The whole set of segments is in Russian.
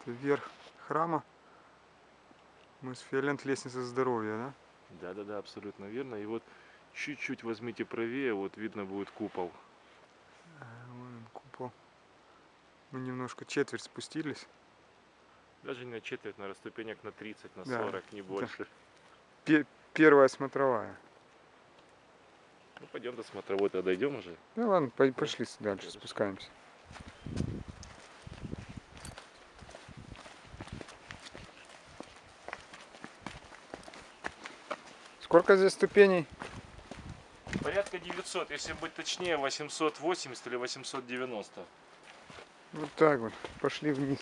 Это верх храма. Мы с Фиолент лестница здоровья, да? Да, да, да, абсолютно верно. И вот чуть-чуть возьмите правее, вот видно будет купол. А, вон он, купол. Мы немножко четверть спустились. Даже не на четверть, наверное, ступенек на 30, на Да, 40, не больше. Пе- первая смотровая. Ну, пойдем до смотровой, тогда дойдем уже. Ну ладно, по- пошли дальше, спускаемся. Сколько здесь ступеней? Порядка 900, если быть точнее, 880 или 890. Вот так вот. Пошли вниз.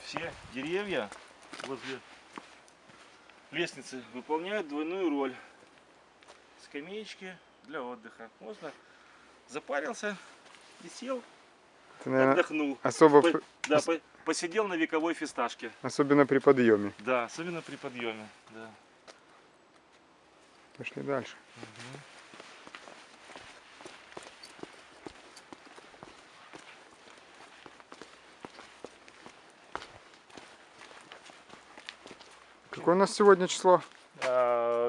Все деревья возле лестницы выполняют двойную роль. Скамеечки для отдыха. Можно запарился и сел, Это, наверное, отдохнул. особо, По- да, по- посидел на вековой фисташке. особенно при подъеме. Да, особенно при подъеме. Да. Пошли дальше. Какое у нас сегодня число?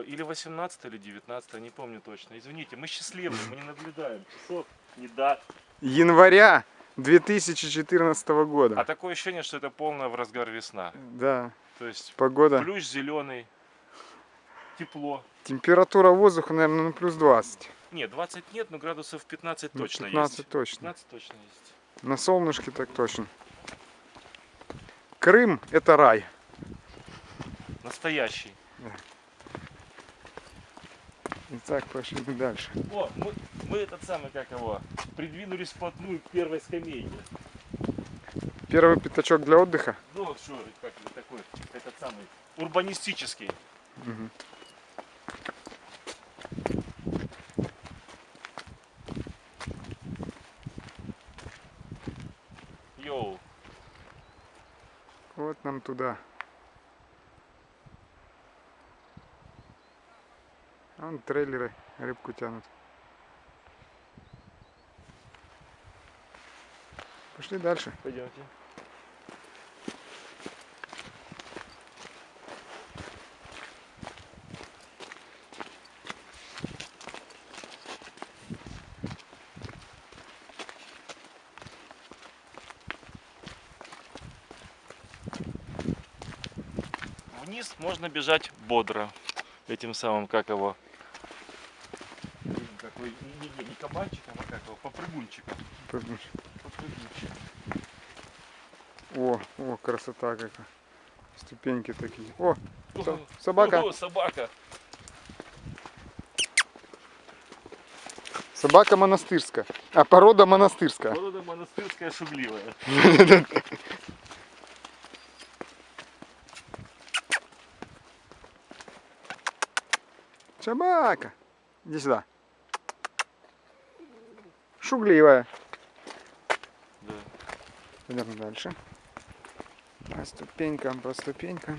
А, или 18, или 19, не помню точно. Извините, мы счастливые, мы не наблюдаем часов, не дат. Января 2014 А года. такое ощущение, что это полная в разгар весна. Да, То есть погода. плющ зеленый, тепло. Температура воздуха, наверное, ну, плюс 20. Нет, 20 нет, но градусов 15 Ну, точно 15 есть. точно. 15 точно есть. На солнышке так точно. Крым это рай. Настоящий. Итак, пошли мы дальше. О, мы, мы этот самый, как его, придвинулись вплотную к первой скамейке. Первый пятачок для отдыха. Ну, вот что, как такой, этот самый, урбанистический. Мгм. Йоу. Вот нам туда. Вон трейлеры рыбку тянут. Пошли дальше. Пойдемте. Вниз можно бежать бодро. Этим самым, как его, какой, не, не, не кабанчиком, а как его, попрыгунчиком. Попрыгунчик. О, о, красота какая. Ступеньки такие. О, О, собака. о, собака. Собака монастырская. А порода монастырская. Порода монастырская шугливая. Собака. Иди сюда. Шугливая. Да. Пойдем дальше. По ступенькам, по ступенькам.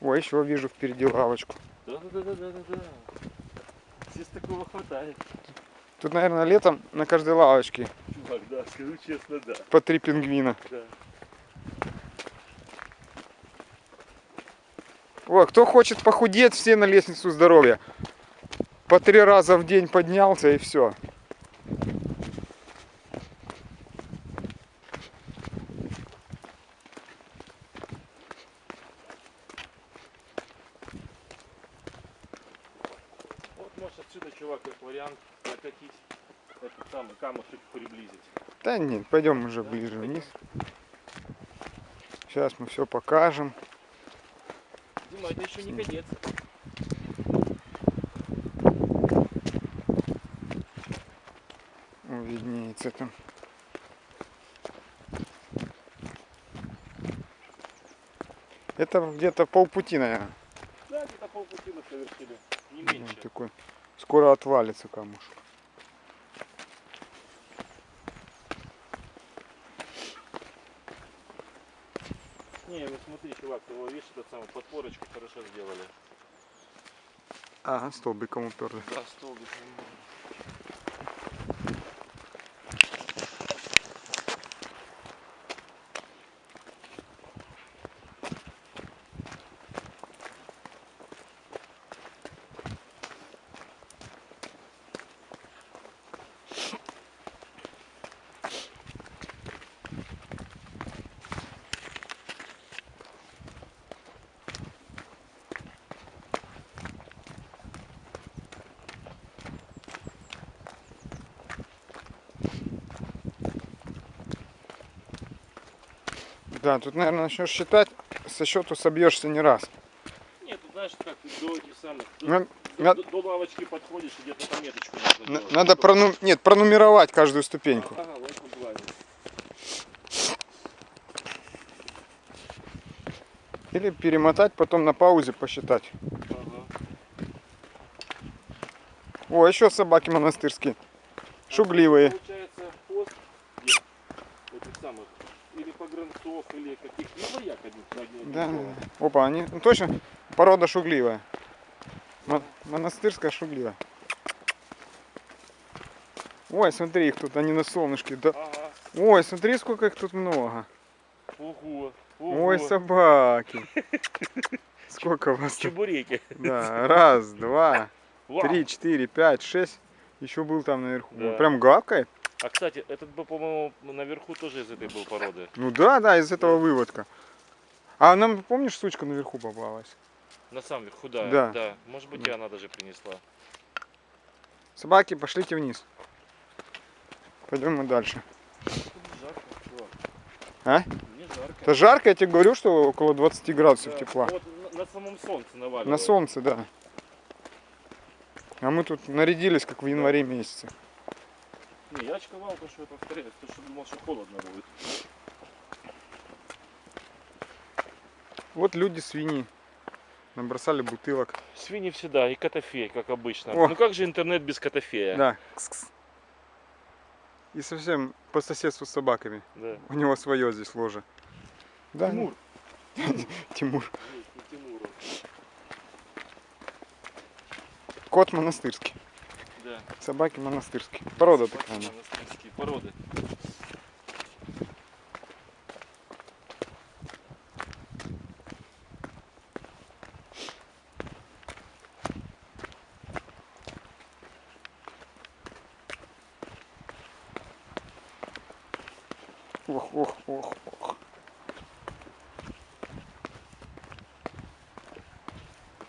О, еще вижу впереди лавочку. Да, да, да, да, да, да. Здесь такого хватает. Тут, наверное, летом на каждой лавочке Чувак, да, скажу честно, да. по три пингвина. да. О, кто хочет похудеть, все на лестницу здоровья. По три раза в день поднялся и все. Вот можешь отсюда, чувак, как вариант накатить этот самый камушек приблизить. Да нет, пойдем уже ближе вниз. Сейчас мы все покажем. Дима, это еще не конец. Виднеется там. Это где-то полпути, наверное. Да, где-то полпути мы совершили. Не Вот меньше. такой. Скоро отвалится камушек. Не, ну смотри, чувак, его видишь, этот самый подпорочку хорошо сделали. Ага, столбиком уперли. Да, столбик. Да, тут, наверное, начнешь считать, со счету собьешься не раз. Нет, ты знаешь, как до этих самых, На- до- на- до- лавочки подходишь и где-то пометочку нужно Н- делать. Надо прону... Нет, пронумеровать каждую ступеньку. Ага, в этом плане. Или перемотать, потом на паузе посчитать. Ага. О, еще собаки монастырские. Шугливые. Получается, пост где? этих самых, погранцов, или каких-либо одних Да. Опа, они ну, точно порода шугливая. Мо- Монастырская шугливая. Ой, смотри, их тут, они на солнышке. Да. Ага. Ой, смотри, сколько их тут много. Ого. Ого. Ой, собаки. Сколько вас? Чебуреки. Да, раз, два, три, четыре, пять, шесть. Еще был там наверху. Да. Прям гавкает. А кстати, этот бы, по-моему, наверху тоже из этой был породы. Ну да, да, из этого выводка. А нам, помнишь, сучка наверху попалась? На самом верху, да. Да. Может быть, Да. и она даже принесла. Собаки, пошлите вниз. Пойдем мы дальше. Жарко. А? Мне жарко. Это жарко, я тебе говорю, что около 20 градусов Да. тепла. Вот на, на самом солнце наваливает. На солнце, да. А мы тут нарядились, как в январе месяце. Не, я очковал то, что я повторяюсь, то, что думал, что холодно будет. Вот люди свиньи. Набросали бутылок. Свиньи всегда, и котофей, как обычно. О. Ну как же интернет без котофея? Да. Кс-кс. И совсем по соседству с собаками. Да. У него свое здесь ложе. Да, Тимур. Тимур. Кот монастырский. Собаки монастырские. Порода Собаки такая. она. монастырские породы. Ох, ох, ох, ох.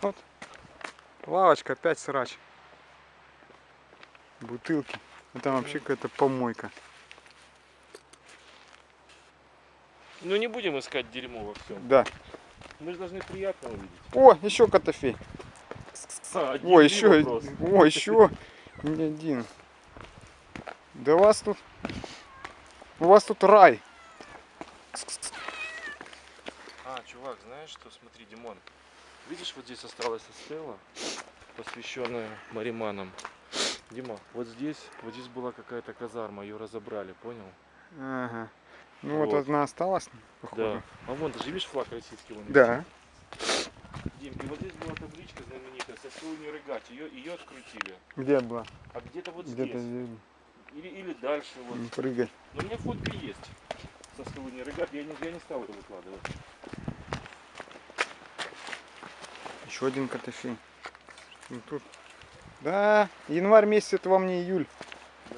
Вот. Лавочка, опять срач. Бутылки. Это вообще какая-то помойка. Ну не будем искать дерьмо во всем. Да. Мы же должны приятно увидеть. О, еще котофей. А, один О, еще. вопрос? О, еще. Не один. Да у вас тут. У вас тут рай. А, чувак, знаешь что? Смотри, Димон. Видишь, вот здесь осталась стела, посвященная мариманам. Дима, вот здесь, вот здесь была какая-то казарма, ее разобрали, понял? Ага. Ну вот, Вот. одна осталась, Да. походу. А вон, ты же видишь флаг российский? Вон Да. Дим, и вот здесь была табличка знаменитая, Сосуни Рыгать, ее, ее открутили. Где была? А где-то вот Где-то здесь. здесь. Или, или дальше вот. Не прыгай. Но у меня фотка есть. Сосуни Рыгать, я не, я не стал это выкладывать. Еще один котофей. Ну, тут. Да, январь месяц, это вам не июль. Да.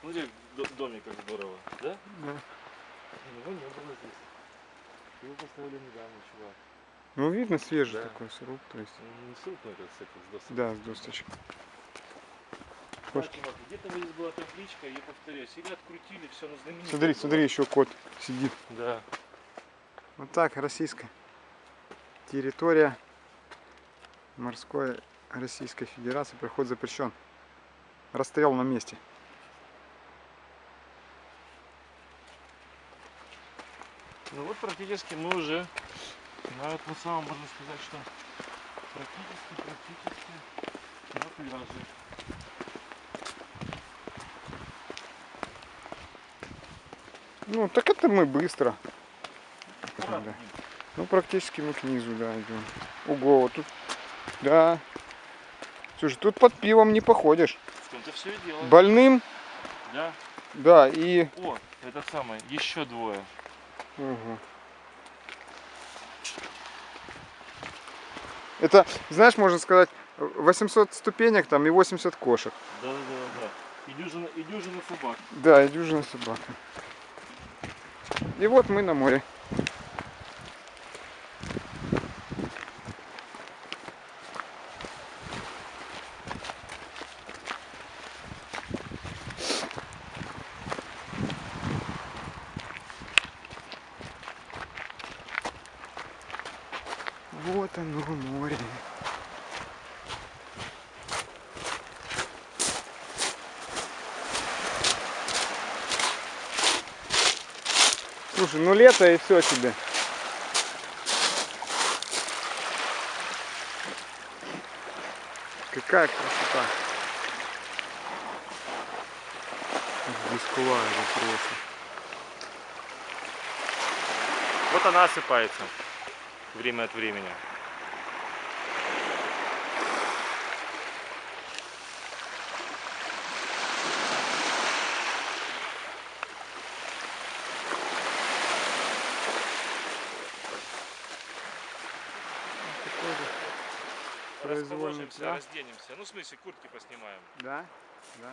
Смотри, до- домик как здорово, да? Да. Его не было здесь. Его поставили недавно, чувак. Ну, видно, свежий Да. такой сруб, то есть. Он Не ссылку на этот с с досок. Да, с досточек. Где-то здесь была табличка, я повторяюсь, или открутили все на знаменитое. Смотри, было. смотри, еще кот сидит. Да. Вот так, российская территория морской Российской Федерации проход запрещен. Расстоял на месте. Ну вот практически мы уже на этом самом, можно сказать, что практически, практически на пляже. Ну, так это мы быстро. да. Ну, практически мы к низу, да, идем. Ого, вот тут, да. Слушай, тут под пивом не походишь. В том-то все и дело. Больным, Да? да, и... О, этот самый, еще двое. Ого. Это, знаешь, можно сказать, 800 ступенек там и 80 кошек. Да, да, да, да. И дюжина, и дюжина собак. Да, и дюжина собака. И вот мы на море. Вот оно море. Слушай, ну лето и все тебе. Какая красота. Бескулая просто. Вот она осыпается. Время от времени. Произвольный, Расположимся, да? разденемся. Ну, в смысле, куртки поснимаем. Да? Да, да.